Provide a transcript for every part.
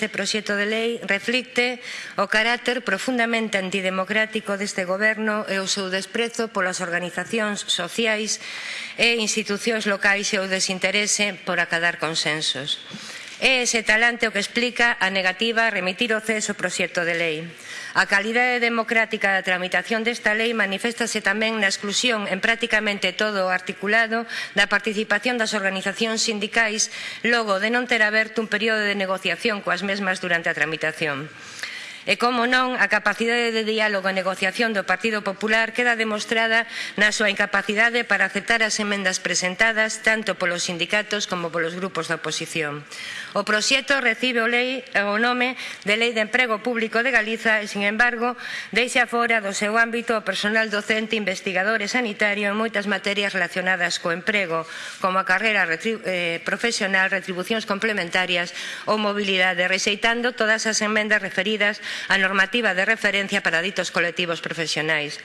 deste proxecto de lei reflicte o carácter profundamente antidemocrático deste goberno e o seu desprezo polas organizacións sociais e institucións locais e o desinterese por acadar consensos. É ese talante o que explica a negativa a remitir o CES o proxecto de lei. A calidade democrática da tramitación desta lei manifestase tamén na exclusión en prácticamente todo o articulado da participación das organizacións sindicais logo de non ter aberto un período de negociación coas mesmas durante a tramitación. E, como non, a capacidade de diálogo e negociación do Partido Popular queda demostrada na súa incapacidade para aceptar as emendas presentadas tanto polos sindicatos como polos grupos da oposición. O proxecto recibe o, lei, eh, o nome de Lei de Emprego Público de Galiza e, sin embargo, deixa fora do seu ámbito o personal docente, investigador e sanitario en moitas materias relacionadas co emprego, como a carreira eh, profesional, retribucións complementarias ou mobilidade, rexeitando todas as emendas referidas a normativa de referencia para ditos colectivos profesionais.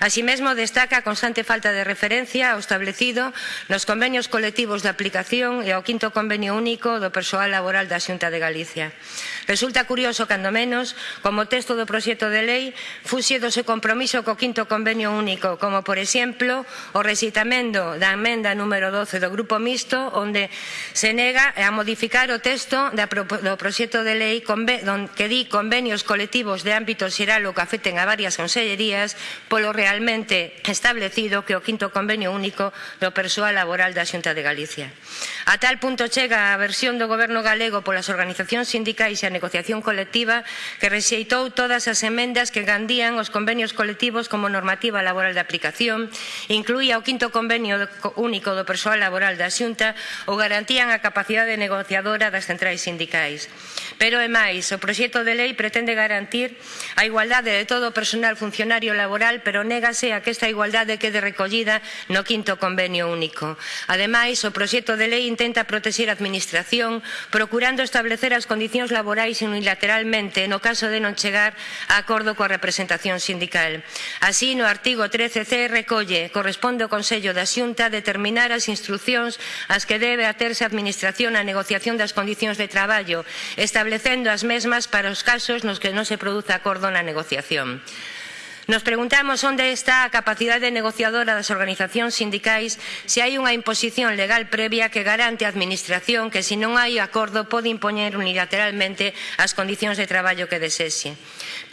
Así mesmo, destaca a constante falta de referencia ao establecido nos convenios colectivos de aplicación e ao quinto convenio único do persoal laboral da Xunta de Galicia. Resulta curioso, cando menos, como texto do proxecto de lei fuxe do seu compromiso co quinto convenio único, como por exemplo o recitamento da emenda número 12 do Grupo Mixto, onde se nega a modificar o texto do proxecto de lei que di convenios colectivos de ámbito xeral o que afecten a varias consellerías polo realmente establecido que o quinto convenio único do persoal laboral da Xunta de Galicia. A tal punto chega a versión do Goberno galego polas organizacións sindicais e negociación colectiva que rexeitou todas as emendas que gandían os convenios colectivos como normativa laboral de aplicación, incluía o quinto convenio único do persoal laboral da Xunta ou garantían a capacidade negociadora das centrais sindicais. Pero é máis, o proxecto de lei pretende garantir a igualdade de todo o personal funcionario laboral, pero négase a que esta igualdade quede recollida no quinto convenio único. Ademais, o proxecto de lei intenta protexer a administración, procurando establecer as condicións laborales laborais unilateralmente no caso de non chegar a acordo coa representación sindical. Así, no artigo 13c recolle, corresponde ao Consello da Xunta determinar as instruccións ás que debe aterse a Administración a negociación das condicións de traballo, establecendo as mesmas para os casos nos que non se produza acordo na negociación. Nos preguntamos onde está a capacidade negociadora das organizacións sindicais se hai unha imposición legal previa que garante a Administración que se non hai acordo pode impoñer unilateralmente as condicións de traballo que desexe.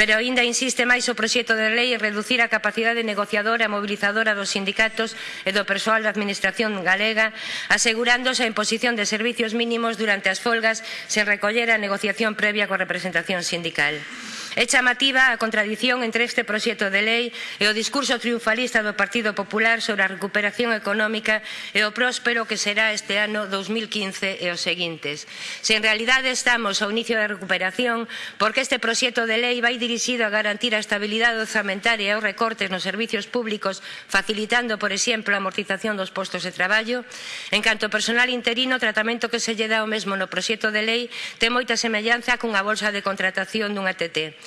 Pero aínda insiste máis o proxecto de lei en reducir a capacidade negociadora e mobilizadora dos sindicatos e do persoal da Administración galega, asegurándose a imposición de servizos mínimos durante as folgas sen recoller a negociación previa coa representación sindical. É chamativa a contradición entre este proxecto de lei e o discurso triunfalista do Partido Popular sobre a recuperación económica e o próspero que será este ano 2015 e os seguintes. Se en realidade estamos ao inicio da recuperación, porque este proxecto de lei vai dirixido a garantir a estabilidade orzamentaria e os recortes nos servizos públicos, facilitando, por exemplo, a amortización dos postos de traballo. En canto ao personal interino, o tratamento que se lle dá o mesmo no proxecto de lei ten moita semellanza cunha bolsa de contratación dunha TT.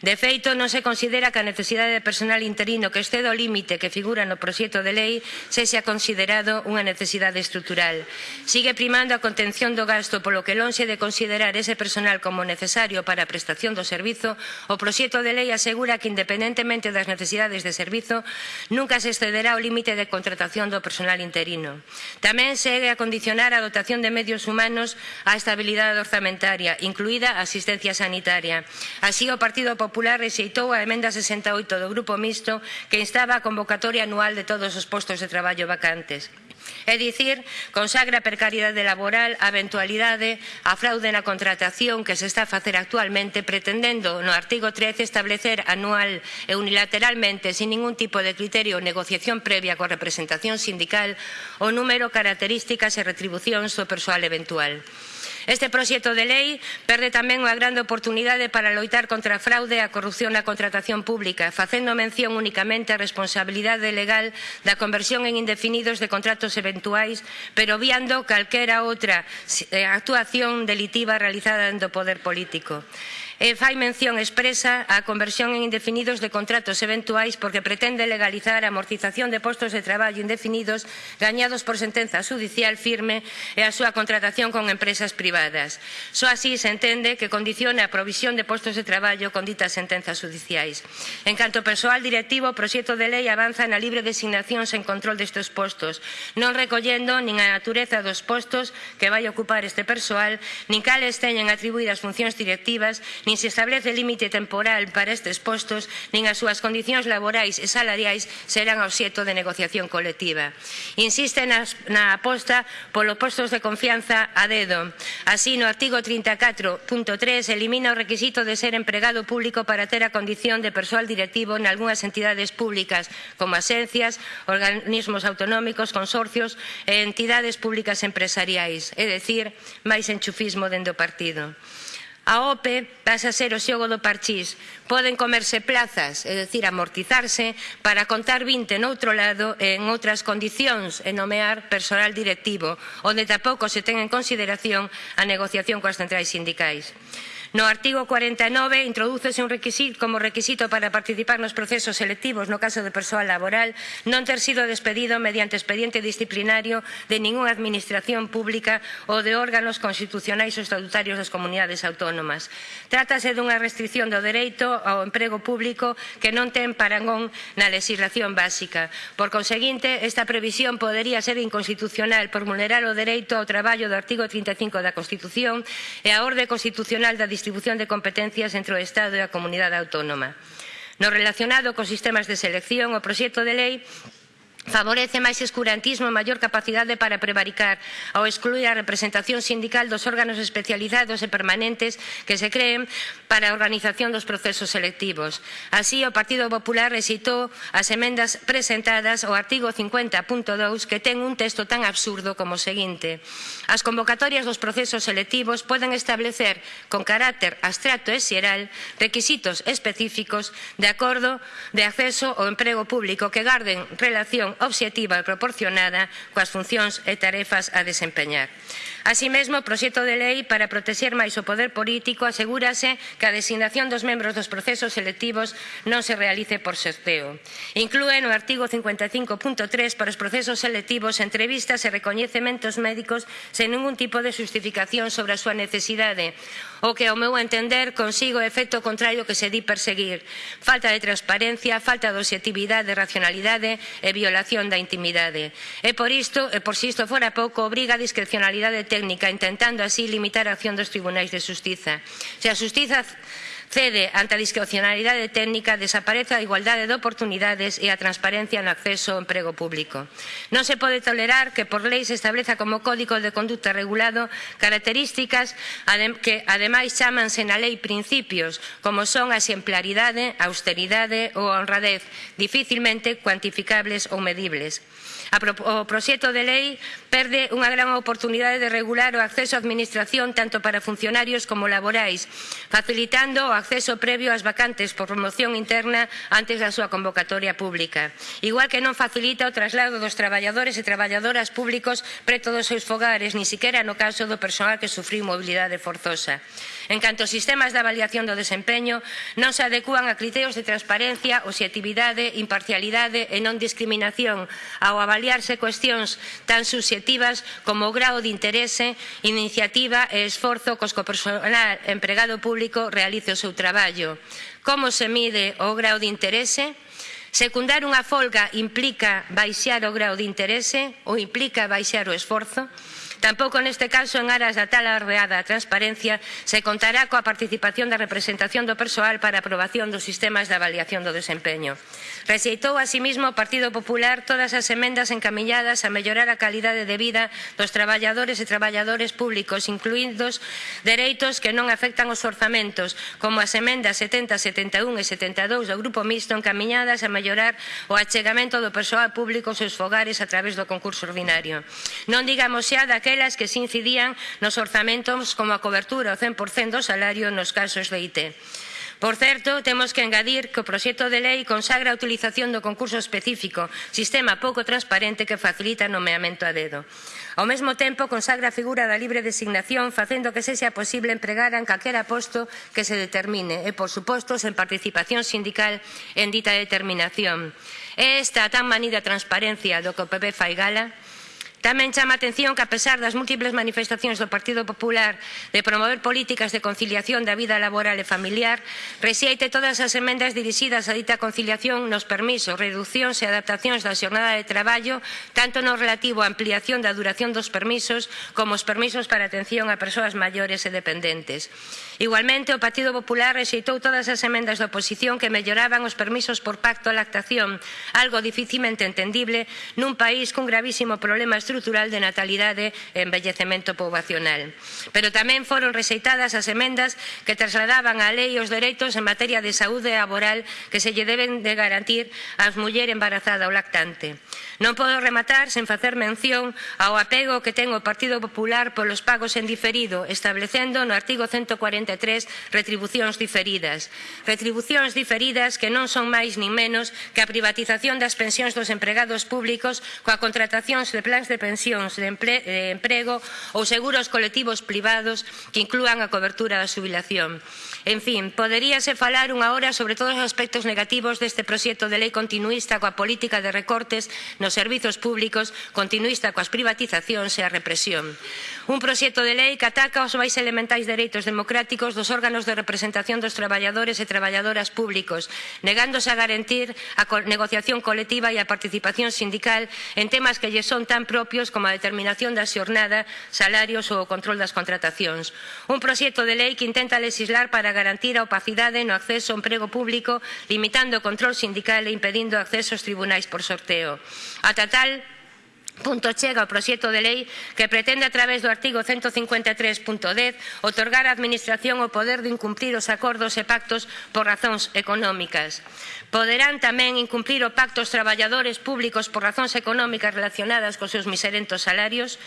De feito, non se considera que a necesidade de personal interino que exceda o límite que figura no proxecto de lei sexa considerado unha necesidade estrutural. Sigue primando a contención do gasto, polo que lonxe de considerar ese personal como necesario para a prestación do servizo, o proxecto de lei asegura que, independentemente das necesidades de servizo, nunca se excederá o límite de contratación do personal interino. Tamén segue a condicionar a dotación de medios humanos á estabilidade orzamentaria, incluída a asistencia sanitaria. Así, o Partido Popular Popular rexeitou a emenda 68 do Grupo Mixto que instaba a convocatoria anual de todos os postos de traballo vacantes. É dicir, consagra a precariedade laboral, a eventualidade, a fraude na contratación que se está a facer actualmente pretendendo no artigo 13 establecer anual e unilateralmente sin ningún tipo de criterio ou negociación previa coa representación sindical o número, características e retribucións do persoal eventual. Este proxecto de lei perde tamén unha grande oportunidade para loitar contra a fraude e a corrupción na contratación pública, facendo mención únicamente á responsabilidade legal da conversión en indefinidos de contratos eventuais, pero obviando calquera outra eh, actuación delitiva realizada dentro do poder político. E fai mención expresa á conversión en indefinidos de contratos eventuais porque pretende legalizar a amortización de postos de traballo indefinidos gañados por sentenza judicial firme e a súa contratación con empresas privadas. Só así se entende que condiciona a provisión de postos de traballo con ditas sentenzas judiciais. En canto ao persoal directivo, o proxecto de lei avanza na libre designación sen control destes postos, non recollendo nin a natureza dos postos que vai ocupar este persoal, nin cales teñen atribuídas funcións directivas, nin se establece límite temporal para estes postos, nin as súas condicións laborais e salariais serán obxeto de negociación colectiva. Insiste nas, na aposta polos postos de confianza a dedo. Así, no artigo 34.3 elimina o requisito de ser empregado público para ter a condición de persoal directivo en algunhas entidades públicas, como asencias, organismos autonómicos, consorcios e entidades públicas empresariais, é dicir, máis enchufismo dende o partido. A OPE pasa a ser o xogo do parchís. Poden comerse plazas, é dicir, amortizarse, para contar 20 noutro lado e en outras condicións e nomear personal directivo, onde tampouco se ten en consideración a negociación coas centrais sindicais. No artigo 49 introdúcese un requisito como requisito para participar nos procesos selectivos no caso de persoal laboral non ter sido despedido mediante expediente disciplinario de ningunha administración pública ou de órganos constitucionais ou estatutarios das comunidades autónomas. Trátase dunha restricción do dereito ao emprego público que non ten parangón na legislación básica. Por conseguinte, esta previsión podería ser inconstitucional por vulnerar o dereito ao traballo do artigo 35 da Constitución e a orde constitucional da distribución de competencias entre o Estado e a comunidade autónoma. No relacionado cos sistemas de selección, o proxecto de lei favorece máis escurantismo e maior capacidade para prevaricar ao excluir a representación sindical dos órganos especializados e permanentes que se creen para a organización dos procesos selectivos. Así, o Partido Popular recitou as emendas presentadas ao artigo 50.2 que ten un texto tan absurdo como o seguinte. As convocatorias dos procesos selectivos poden establecer con carácter abstracto e xeral requisitos específicos de acordo de acceso ao emprego público que garden relación relación obxectiva e proporcionada coas funcións e tarefas a desempeñar. Así mesmo, o proxecto de lei para protexer máis o poder político asegúrase que a designación dos membros dos procesos selectivos non se realice por sorteo. Inclúe no artigo 55.3 para os procesos selectivos entrevistas e recoñecementos médicos sen ningún tipo de justificación sobre a súa necesidade, o que ao meu entender consigo o efecto contrario que se di perseguir. Falta de transparencia, falta de objetividade, racionalidade e violación vulneración da intimidade. E por isto, e por si isto fora pouco, obriga a discrecionalidade técnica, intentando así limitar a acción dos tribunais de justiza. Se a justiza cede ante a discrecionalidade técnica, desaparece a igualdade de oportunidades e a transparencia no acceso ao emprego público. Non se pode tolerar que por lei se estableza como código de conduta regulado características que ademais chamanse na lei principios, como son a exemplaridade, a austeridade ou a honradez, dificilmente cuantificables ou medibles. O proxecto de lei perde unha gran oportunidade de regular o acceso á administración tanto para funcionarios como laborais, facilitando o acceso previo ás vacantes por promoción interna antes da súa convocatoria pública. Igual que non facilita o traslado dos traballadores e traballadoras públicos preto dos seus fogares, ni siquiera no caso do persoal que sufriu mobilidade forzosa. En canto aos sistemas de avaliación do desempeño, non se adecúan a criterios de transparencia, objetividade, imparcialidade e non discriminación ao avaliarse cuestións tan subxectivas como o grao de interese, iniciativa e esforzo cos que o personal empregado público realice o seu seu traballo, como se mide o grau de interese, secundar unha folga implica baixar o grau de interese ou implica baixar o esforzo, Tampouco neste caso en aras da tal arreada transparencia se contará coa participación da representación do persoal para a aprobación dos sistemas de avaliación do desempeño. Rexeitou asimismo o Partido Popular todas as emendas encamiñadas a mellorar a calidade de vida dos traballadores e traballadores públicos, incluídos dereitos que non afectan os orzamentos, como as emendas 70, 71 e 72 do Grupo Mixto encamiñadas a mellorar o achegamento do persoal público aos seus fogares a través do concurso ordinario. Non digamos xa daqueles aquelas que se incidían nos orzamentos como a cobertura o 100% do salario nos casos de IT. Por certo, temos que engadir que o proxecto de lei consagra a utilización do concurso específico, sistema pouco transparente que facilita o nomeamento a dedo. Ao mesmo tempo, consagra a figura da libre designación, facendo que sexa posible empregar en calquera posto que se determine, e, por suposto, sen participación sindical en dita determinación. É esta a tan manida transparencia do que o PP fai gala? Tamén chama a atención que, a pesar das múltiples manifestacións do Partido Popular de promover políticas de conciliación da vida laboral e familiar, rexeite todas as emendas dirixidas a dita conciliación nos permisos, reduccións e adaptacións da xornada de traballo, tanto no relativo á ampliación da duración dos permisos como os permisos para atención a persoas maiores e dependentes. Igualmente, o Partido Popular rexeitou todas as emendas da oposición que melloraban os permisos por pacto a lactación, algo dificilmente entendible nun país cun gravísimo problema estrutural de natalidade e envellecemento poboacional. Pero tamén foron rexeitadas as emendas que trasladaban á lei os dereitos en materia de saúde laboral que se lle deben de garantir ás muller embarazada ou lactante. Non podo rematar sen facer mención ao apego que ten o Partido Popular polos pagos en diferido, establecendo no artigo 140 193 retribucións diferidas. Retribucións diferidas que non son máis nin menos que a privatización das pensións dos empregados públicos coa contratacións de plans de pensións de, emple, de emprego ou seguros colectivos privados que inclúan a cobertura da xubilación. En fin, poderíase falar unha hora sobre todos os aspectos negativos deste proxecto de lei continuista coa política de recortes nos servizos públicos, continuista coas privatizacións e a represión. Un proxecto de lei que ataca os máis elementais dereitos democráticos dos órganos de representación dos traballadores e traballadoras públicos, negándose a garantir a negociación colectiva e a participación sindical en temas que lle son tan propios como a determinación da xornada, salarios ou o control das contratacións. Un proxecto de lei que intenta legislar para para garantir a opacidade no acceso ao emprego público, limitando o control sindical e impedindo o acceso aos tribunais por sorteo. Ata tal, punto chega o proxecto de lei que pretende a través do artigo 153.10 otorgar á Administración o poder de incumplir os acordos e pactos por razóns económicas. Poderán tamén incumplir o pacto os traballadores públicos por razóns económicas relacionadas cos seus miserentos salarios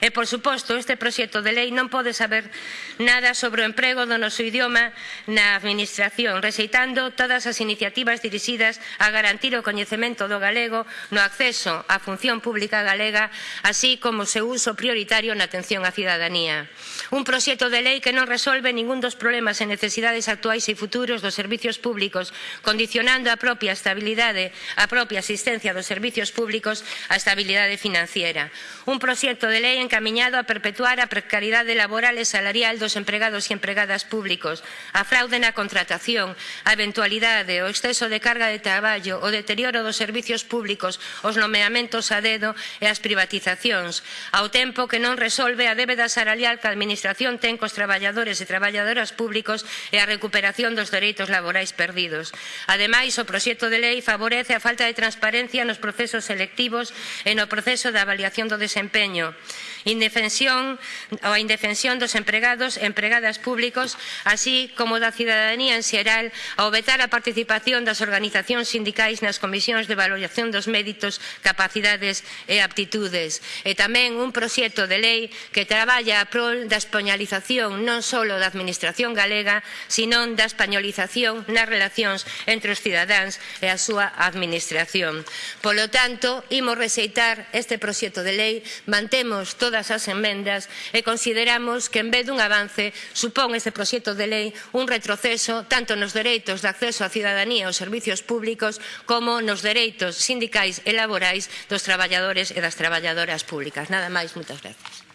E, por suposto, este proxecto de lei non pode saber nada sobre o emprego do noso idioma na Administración, rexeitando todas as iniciativas dirixidas a garantir o coñecemento do galego no acceso á función pública galega, así como o seu uso prioritario na atención á cidadanía. Un proxecto de lei que non resolve ningún dos problemas e necesidades actuais e futuros dos servizos públicos, condicionando a propia estabilidade, a propia asistencia dos servizos públicos á estabilidade financiera. Un proxecto de lei en encamiñado a perpetuar a precariedade laboral e salarial dos empregados e empregadas públicos, a fraude na contratación, a eventualidade, o exceso de carga de traballo, o deterioro dos servizos públicos, os nomeamentos a dedo e as privatizacións, ao tempo que non resolve a débeda salarial que a Administración ten cos traballadores e traballadoras públicos e a recuperación dos dereitos laborais perdidos. Ademais, o proxecto de lei favorece a falta de transparencia nos procesos selectivos e no proceso de avaliación do desempeño indefensión ou a indefensión dos empregados e empregadas públicos, así como da cidadanía en xeral, ao vetar a participación das organizacións sindicais nas comisións de valoración dos méritos, capacidades e aptitudes. E tamén un proxecto de lei que traballa a prol da españolización non só da administración galega, senón da españolización nas relacións entre os cidadáns e a súa administración. Polo tanto, imos rexeitar este proxecto de lei, mantemos todas as enmendas e consideramos que en vez dun avance supón este proxecto de lei un retroceso tanto nos dereitos de acceso á cidadanía aos servizos públicos como nos dereitos sindicais e laborais dos traballadores e das traballadoras públicas. Nada máis, moitas gracias.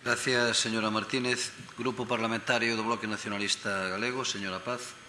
Gracias, señora Martínez. Grupo Parlamentario do Bloque Nacionalista Galego, señora Paz.